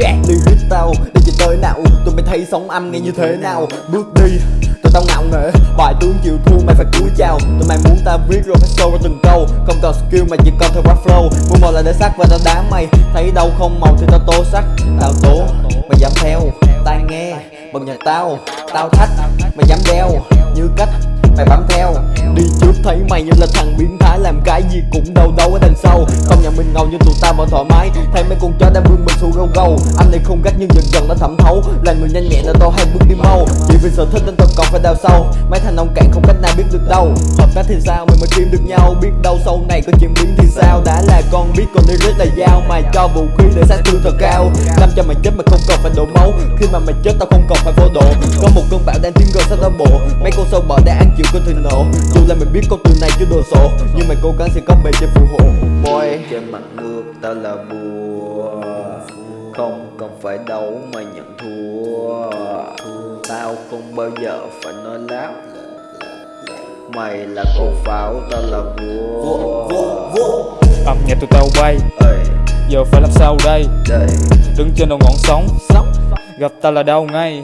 Jack Lyric tao. Đi chỉ tới nào, Tụi mày thấy sống âm nghe như thế nào? Bước đi, Tụi tao ngạo nghễ. Bài tướng chịu thua, mày phải cúi chào. Tụi mày muốn tao viết rồi phải sâu ra từng câu. Không cần skill mà chỉ cần theo rap flow. Mua màu là để sắc và tao đá mày. Thấy đâu không màu thì tao tố sắc. Tao tố, Mày dám theo. Tai nghe, Bật nhạc tao. Tao thách, Mày dám đeo. Như cách Mày bám theo. Đi trước thấy mày như là thằng biến thái, Làm cái gì cũng đâu đâu ở đằng sau. Không nhận mình ngầu nhưng tụi tao vẫn thoải mái. Thấy mấy con chó đang vương mình xù gâu gâu. Anh này không gắt nhưng dần dần đã thẩm thấu. Là người nhanh nhẹn là to hay bước đi mau vì sở thích nên tôi còn phải đào sâu? Mấy thằng ông cạn không cách nào biết được đâu. Hợp tác thì sao mình mới kiếm được nhau? Biết đâu sau này có chuyện biến thì sao? Đã là con biết còn lyric là dao. Mày cho vũ khí để sát thương thật cao. Làm cho mày chết mà không cần phải đổ máu. Khi mà mày chết tao không cần phải vô độ. Có một cơn bão đang tiến gần sát tao bộ. Mấy con sâu bọ đã ăn chịu cơn thịnh nộ. Dù là mày biết con từ này chưa đồ sộ Nhưng mày cố gắng sẽ có bề trên phù hộ. Boy. Trên mặt nước tao là bùa, Không cần phải đấu mà nhận thua. Tao không bao giờ phải nói láo? Mày là con pháo, tao là vua. Âm nhạc tụi tao bay. Giờ phải làm sao đây? Đây. Đứng trên đầu ngọn sóng Gặp ta là đau ngay.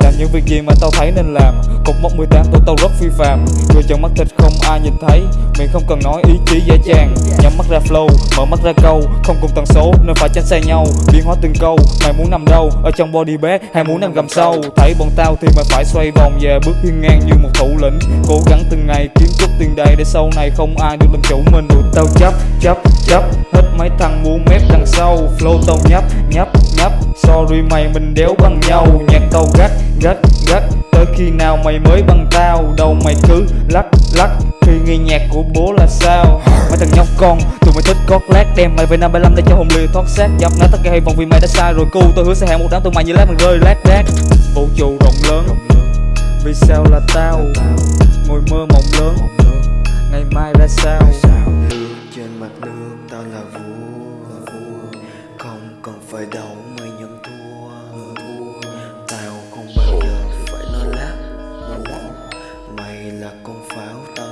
Làm những việc gì mà tao thấy nên làm. Cột mốc 18 tụi tao rất phi phàm. Người chân mắt thịt không ai nhìn thấy. Miệng không cần nói ý chí dễ dàng. Nhắm mắt ra flow, mở mắt ra câu. Không cùng tần số nên phải tránh xa nhau. Biến hóa từng câu, mày muốn nằm đâu? Ở trong body bag hay muốn nằm gầm sâu Thấy bọn tao thì mày phải xoay vòng về Bước hiên ngang như một thủ lĩnh. Cố gắng từng ngày kiếm chút tiền đầy Để sau này không ai được làm chủ mình. Tụi tao chấp, chấp, chấp Hết mấy thằng muốn mép đằng sau. Flow tao nhấp, nhấp, nhấp Sorry mày mình đéo bằng nhau. Nhạc tao gắt, gắt, gắt. Tới khi nào mày mới bằng tao? Đầu mày cứ lắc, lắc. Khi nghe nhạc của bố là sao? Mấy thằng nhóc con Tụi mày thích cót lát Đem mày về năm 75 để cho hồn lìa thoát xác. Dập nát tất cả hy vọng vì mày đã sai rồi. Cu Tôi hứa sẽ hẹn một đám tụi mày như lát mày rơi lát đát Vũ trụ rộng lớn. Vì sao là tao? Ngồi mơ mộng lớn. Ngày mai ra sao? Trên mặt nước tao là vua. Cần phải đấu mới nhận thua. Tao không bao giờ phải lo lắng. Mày là con pháo tao